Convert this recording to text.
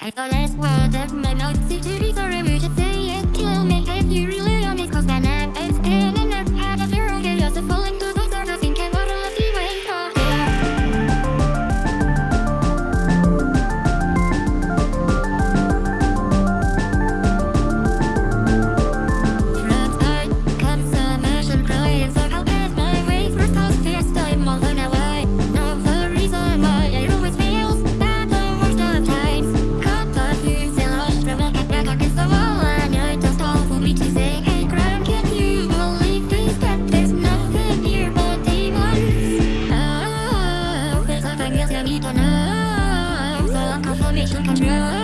I the last word of my mouth, to be forever to también.